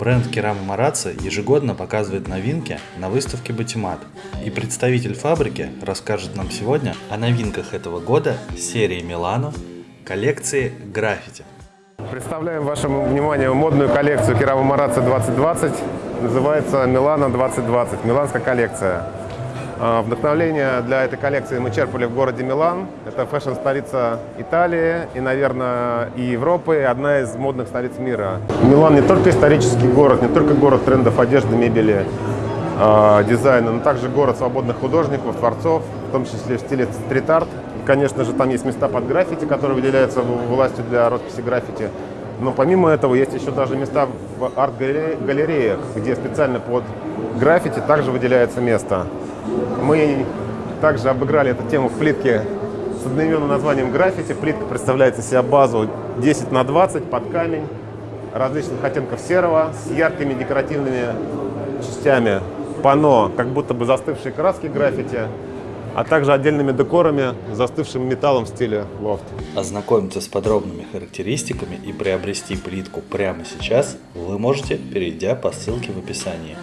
Бренд Керама Марацци ежегодно показывает новинки на выставке Батимат. И представитель фабрики расскажет нам сегодня о новинках этого года серии Милано коллекции граффити. Представляем вашему вниманию модную коллекцию Керама Марацци 2020. Называется Милано 2020, миланская коллекция. А, Вдохновление для этой коллекции мы черпали в городе Милан. Это фэшн-столица Италии и, наверное, и Европы, и одна из модных столиц мира. Милан не только исторический город, не только город трендов одежды, мебели, а, дизайна, но также город свободных художников, творцов, в том числе в стиле стрит-арт. Конечно же, там есть места под граффити, которые выделяются властью для росписи граффити. Но помимо этого есть еще даже места в арт-галереях, где специально под граффити также выделяется место. Мы также обыграли эту тему в плитке с одноименным названием граффити. Плитка представляет из себя базу 10 на 20 под камень различных оттенков серого с яркими декоративными частями пано, как будто бы застывшие краски граффити, а также отдельными декорами, застывшим металлом в стиле лофт. Ознакомиться с подробными характеристиками и приобрести плитку прямо сейчас вы можете, перейдя по ссылке в описании.